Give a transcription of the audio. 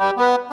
Müzik